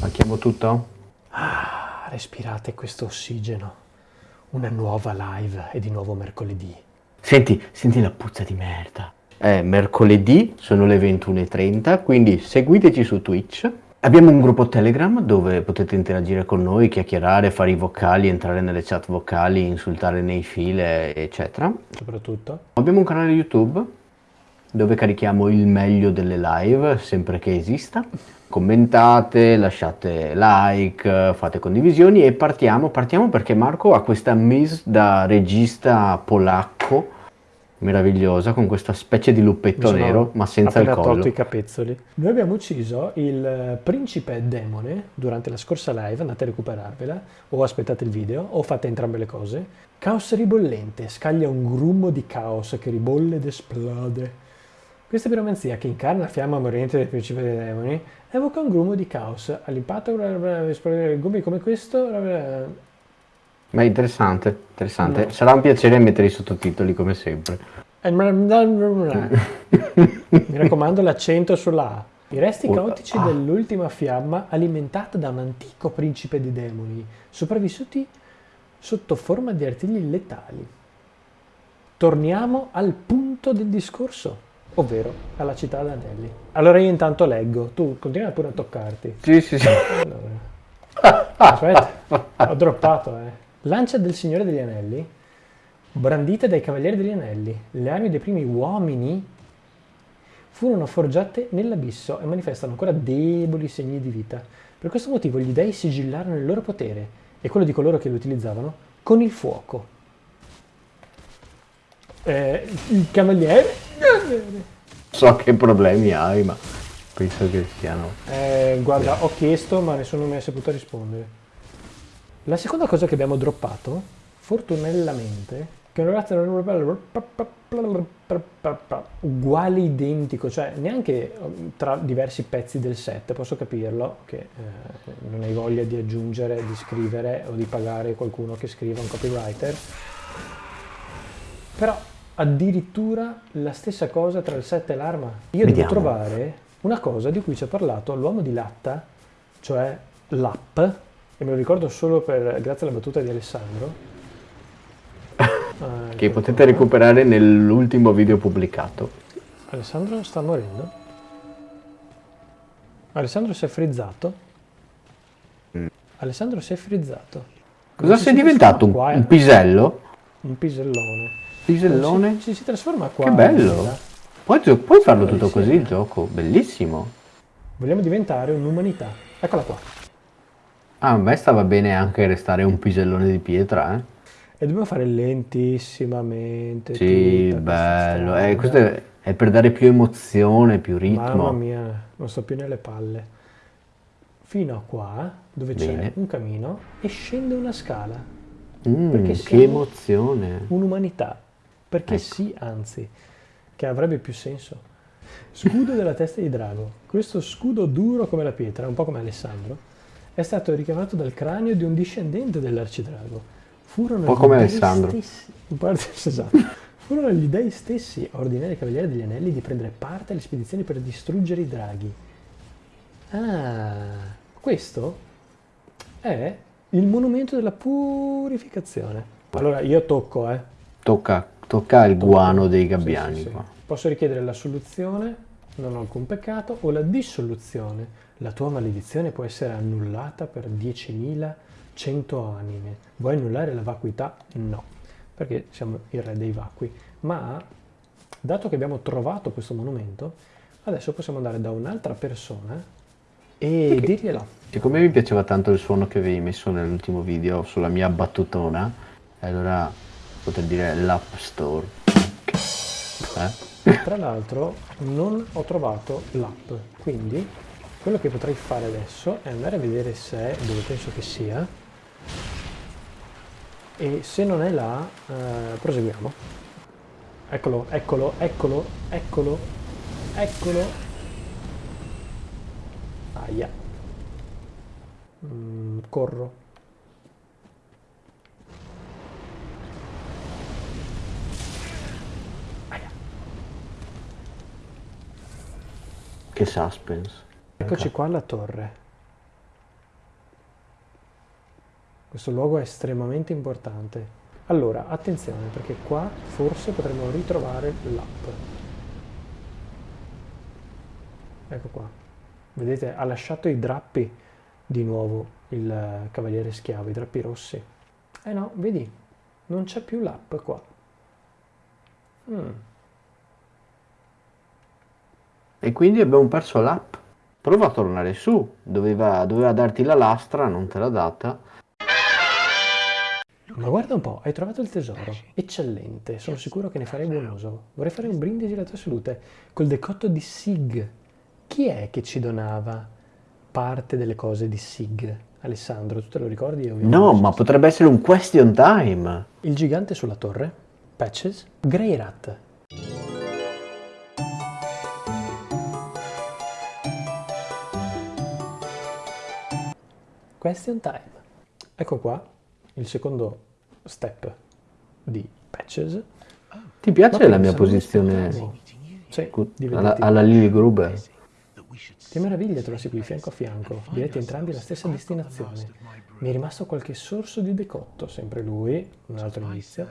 Manchiamo tutto? Ah, respirate questo ossigeno. Una nuova live e di nuovo mercoledì. Senti, senti la puzza di merda. È mercoledì, sono le 21.30, quindi seguiteci su Twitch. Abbiamo un gruppo Telegram dove potete interagire con noi, chiacchierare, fare i vocali, entrare nelle chat vocali, insultare nei file, eccetera. Soprattutto. Abbiamo un canale YouTube dove carichiamo il meglio delle live, sempre che esista. Commentate, lasciate like, fate condivisioni e partiamo, partiamo perché Marco ha questa miss da regista polacco meravigliosa con questa specie di luppetto nero ma senza il collo. tolto i capezzoli. Noi abbiamo ucciso il principe demone durante la scorsa live, andate a recuperarvela o aspettate il video o fate entrambe le cose. Caos ribollente, scaglia un grummo di caos che ribolle ed esplode. Questa piromanzia che incarna la fiamma morente del principe dei demoni evoca un grumo di caos. All'impatto esplodere gommi come questo... Ma interessante, interessante. No. Sarà un piacere mettere i sottotitoli come sempre. Mi raccomando l'accento sulla A. I resti caotici ah. dell'ultima fiamma alimentata da un antico principe di demoni, sopravvissuti sotto forma di artigli letali. Torniamo al punto del discorso ovvero alla città d'Anelli. Allora io intanto leggo, tu continua pure a toccarti. Sì, sì, sì. Allora. Aspetta, ho droppato, eh. Lancia del Signore degli Anelli, brandite dai Cavalieri degli Anelli, le armi dei primi uomini furono forgiate nell'abisso e manifestano ancora deboli segni di vita. Per questo motivo gli dei sigillarono il loro potere e quello di coloro che lo utilizzavano con il fuoco. Eh, il cavaliere? So che problemi hai, ma penso che siano... Eh, guarda, ho chiesto, ma nessuno mi ha saputo rispondere. La seconda cosa che abbiamo droppato, fortunatamente, che è un ragazzo uguale identico, cioè neanche tra diversi pezzi del set, posso capirlo, che eh, non hai voglia di aggiungere, di scrivere o di pagare qualcuno che scriva un copywriter, però addirittura la stessa cosa tra il set e l'arma. Io Vediamo. devo trovare una cosa di cui ci ha parlato l'uomo di latta, cioè l'app, e me lo ricordo solo per, grazie alla battuta di Alessandro. ah, che potete qua. recuperare nell'ultimo video pubblicato. Alessandro sta morendo? Alessandro si è frizzato? Mm. Alessandro si è frizzato. Cosa sei diventato? Un, un pisello? Un pisellone. Pisellone? Si, si, si, trasforma qua. Che bello! Puoi, puoi farlo tutto così il gioco, bellissimo. Vogliamo diventare un'umanità. Eccola qua. Ah, a me stava bene anche restare un pisellone di pietra, eh. E dobbiamo fare lentissimamente. Sì, bello. Eh, questo è, è, per dare più emozione, più ritmo. Mamma mia, non sto più nelle palle. Fino a qua, dove c'è un camino, e scende una scala. Mm, che emozione. Un'umanità perché ecco. sì, anzi, che avrebbe più senso. Scudo della testa di drago. Questo scudo duro come la pietra, un po' come Alessandro, è stato ricavato dal cranio di un discendente dell'arcidrago. Furono un po' come Alessandro. Stessi, esatto. Furono gli dei stessi a ordinare ai Cavalieri degli Anelli di prendere parte alle spedizioni per distruggere i draghi. Ah, questo è il monumento della purificazione. Allora io tocco, eh. Tocca Tocca il guano dei gabbiani. Sì, sì, sì. Posso richiedere la soluzione, non ho alcun peccato, o la dissoluzione. La tua maledizione può essere annullata per 10.100 anime. Vuoi annullare la vacuità? No, perché siamo il re dei vacui. Ma, dato che abbiamo trovato questo monumento, adesso possiamo andare da un'altra persona e perché? dirgliela. Siccome mi piaceva tanto il suono che avevi messo nell'ultimo video sulla mia battutona, allora poter dire l'App Store. Eh? Tra l'altro non ho trovato l'app, quindi quello che potrei fare adesso è andare a vedere se è dove penso che sia e se non è là eh, proseguiamo. Eccolo, eccolo, eccolo, eccolo, eccolo. Aia. Mm, corro. Che suspense. Eccoci qua alla torre. Questo luogo è estremamente importante. Allora, attenzione, perché qua forse potremo ritrovare l'app. Ecco qua. Vedete, ha lasciato i drappi di nuovo il eh, cavaliere schiavo, i drappi rossi. Eh no, vedi, non c'è più l'app qua. Mm. E quindi abbiamo perso l'app. Prova a tornare su. Doveva, doveva darti la lastra, non te l'ha data. Ma guarda un po', hai trovato il tesoro. Eccellente, sono sicuro che ne farei buon uso. Vorrei fare un brindisi alla tua salute col decotto di Sig. Chi è che ci donava parte delle cose di Sig? Alessandro, tu te lo ricordi? No, ma potrebbe essere un question time. Il gigante sulla torre, Patches, Greyrat. Question time. Ecco qua il secondo step di Patches. Ti piace la mia posizione. Sì, alla, alla Lily Gruber? Che meraviglia trovarsi qui fianco a fianco, diretti entrambi alla stessa destinazione. Mi è rimasto qualche sorso di decotto, sempre lui, un altro inizio,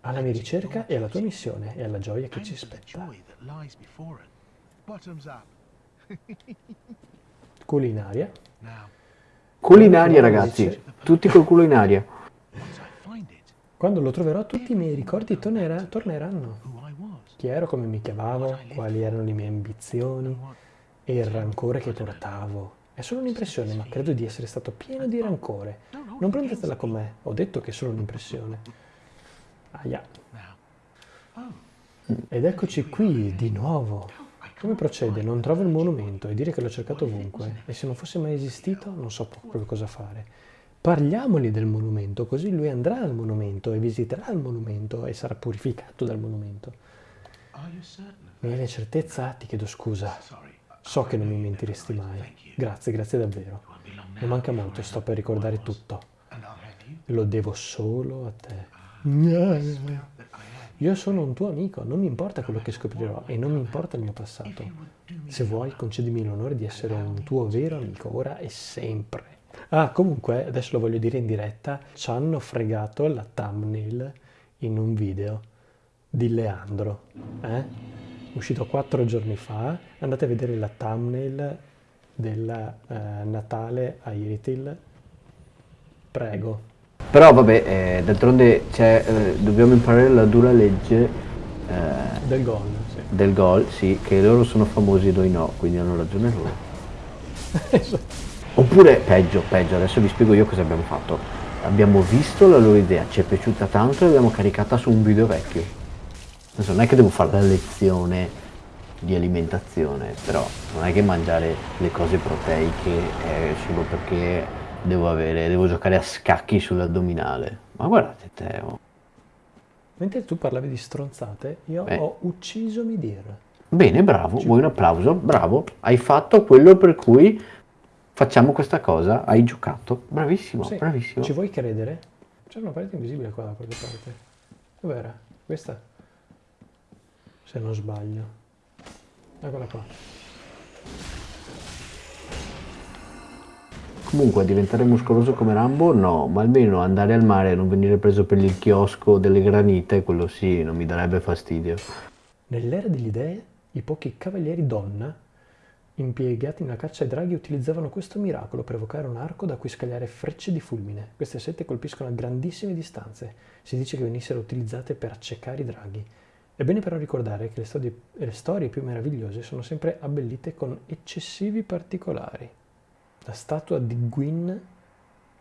alla mia ricerca e alla tua missione e alla gioia che ci aspetta. Bottoms Culinaria. Now, Culinaria, ragazzi. Tutti col culo in aria. Quando lo troverò tutti i miei ricordi tornera- torneranno. Chi ero, come mi chiamavo, quali erano le mie ambizioni e il rancore che portavo. È solo un'impressione, ma credo di essere stato pieno di rancore. Non prendetela con me, ho detto che è solo un'impressione. Aia. now, Ed eccoci qui, di nuovo. Come procede? Non trovo il monumento e dire che l'ho cercato ovunque. E se non fosse mai esistito, non so proprio cosa fare. Parliamogli del monumento, così lui andrà al monumento e visiterà il monumento e sarà purificato dal monumento. are you certain of Ne hai la certezza? Ti chiedo scusa. So che non mi mentiresti mai. Grazie, grazie davvero. Non manca molto, sto per ricordare tutto. Lo devo solo a te. Io sono un tuo amico, non mi importa quello che scoprirò e non mi importa il mio passato. Se vuoi, concedimi l'onore di essere un tuo vero amico, ora e sempre. Ah, comunque, adesso lo voglio dire in diretta, ci hanno fregato la thumbnail in un video di Leandro, eh? Uscito quattro giorni fa, andate a vedere la thumbnail del eh, Natale a Iritil. Prego. Però vabbè, eh, d'altronde c'è, eh, dobbiamo imparare la dura legge eh, Del gol, sì. del gol, sì, che loro sono famosi e noi no, quindi hanno ragione loro. Oppure peggio, peggio, adesso vi spiego io cosa abbiamo fatto. Abbiamo visto la loro idea, ci è piaciuta tanto e l'abbiamo caricata su un video vecchio. Adesso non è che devo fare la lezione di alimentazione, però non è che mangiare le cose proteiche è solo perché devo avere, devo giocare a scacchi sull'addominale. Ma guardate te, oh. Mentre tu parlavi di stronzate, io Beh. ho ucciso Midir. Bene, bravo, vuoi un applauso? Bravo, hai fatto quello per cui facciamo questa cosa, hai giocato. Bravissimo, Sì, bravissimo. Ci vuoi credere? C'è una parete invisibile qua da qualche parte. Dov'era? Questa? Se non sbaglio. Eccola qua. Comunque, diventare muscoloso come Rambo? No, ma almeno andare al mare e non venire preso per il chiosco delle granite, quello sì, non mi darebbe fastidio. Nell'era degli dei, i pochi cavalieri donna impiegati nella caccia ai draghi utilizzavano questo miracolo per evocare un arco da cui scagliare frecce di fulmine. Queste sette colpiscono a grandissime distanze. Si dice che venissero utilizzate per accecare i draghi. È bene però ricordare che le storie, le storie più meravigliose sono sempre abbellite con eccessivi particolari. La statua di Gwyn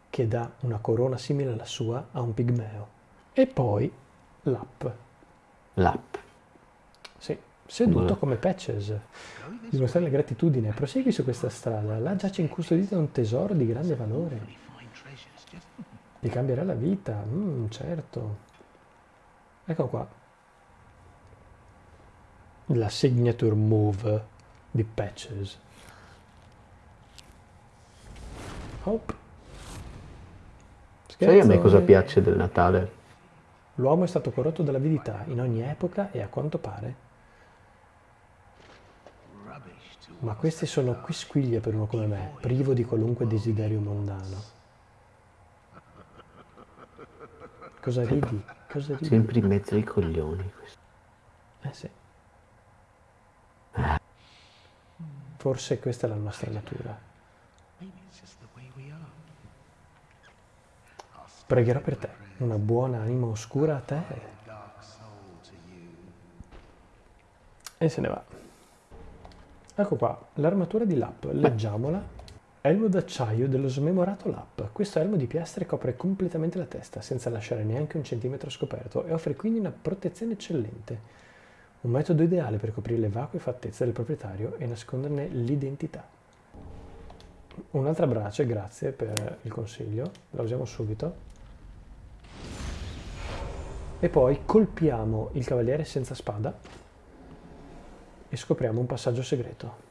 che dà una corona simile alla sua a un pigmeo. E poi l'app. L'app. Sì, seduto come Patches. Dimostrare la gratitudine. Prosegui su questa strada. Là giace incustodito un tesoro di grande valore. Ti cambierà la vita. Mm, certo. Ecco qua. La signature move di Patches. Hop. Sai a me cosa Scherzone. piace del Natale? L'uomo è stato corrotto dall'avidità in ogni epoca e a quanto pare Ma queste sono quisquiglie per uno come me, privo di qualunque desiderio mondano. Cosa ridi? Cosa ridi? Sempre in mezzo ai coglioni. questo. Eh sì. Forse questa è la nostra natura. Pregherò per te, una buona anima oscura a te. E se ne va. Ecco qua, l'armatura di Lap, leggiamola. Elmo d'acciaio dello smemorato Lap. Questo elmo di piastre copre completamente la testa, senza lasciare neanche un centimetro scoperto, e offre quindi una protezione eccellente. Un metodo ideale per coprire le vacue fattezze del proprietario e nasconderne l'identità. Un'altra brace, grazie per il consiglio, la usiamo subito. E poi colpiamo il cavaliere senza spada e scopriamo un passaggio segreto.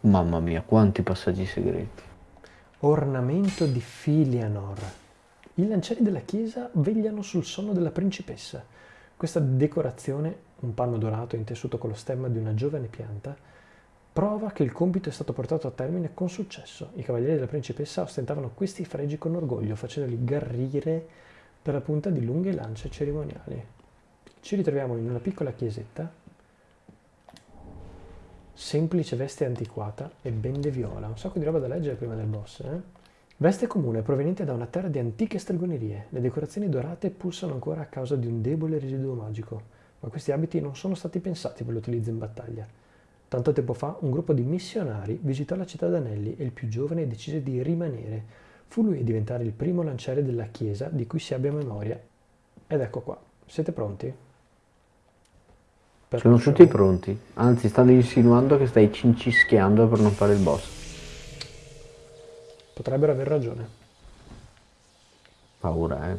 Mamma mia, quanti passaggi segreti. Ornamento di Filianor. I lancieri della chiesa vegliano sul sonno della principessa. Questa decorazione, un panno dorato intessuto con lo stemma di una giovane pianta, prova che il compito è stato portato a termine con successo. I cavalieri della principessa ostentavano questi fregi con orgoglio, facendoli garrire dalla punta di lunghe lance cerimoniali. Ci ritroviamo in una piccola chiesetta, semplice veste antiquata e bende viola. Un sacco di roba da leggere prima del boss, eh? Veste comune proveniente da una terra di antiche stregonerie. Le decorazioni dorate pulsano ancora a causa di un debole residuo magico, ma questi abiti non sono stati pensati per l'utilizzo in battaglia. Tanto tempo fa un gruppo di missionari visitò la città d'Anelli e il più giovane decise di rimanere. Fu lui a diventare il primo lanciere della chiesa di cui si abbia memoria. Ed ecco qua. Siete pronti? Per Sono show? tutti pronti. Anzi, stanno insinuando che stai cincischiando per non fare il boss. Potrebbero aver ragione. Paura, eh.